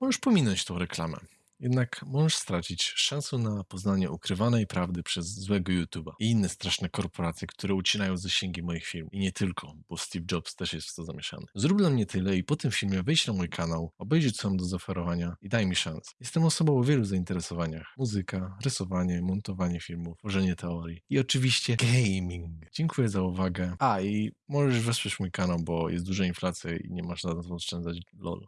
Możesz pominąć tą reklamę. Jednak możesz stracić szansę na poznanie ukrywanej prawdy przez złego YouTube'a i inne straszne korporacje, które ucinają zasięgi moich filmów. I nie tylko, bo Steve Jobs też jest w to zamieszany. Zrób dla mnie tyle i po tym filmie wejdź na mój kanał, obejrzyj co mam do zaoferowania i daj mi szansę. Jestem osobą o wielu zainteresowaniach. Muzyka, rysowanie, montowanie filmów, tworzenie teorii i oczywiście gaming. Dziękuję za uwagę. A i możesz wesprzeć mój kanał, bo jest duża inflacja i nie masz na co oszczędzać. Lol.